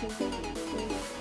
フフフフ。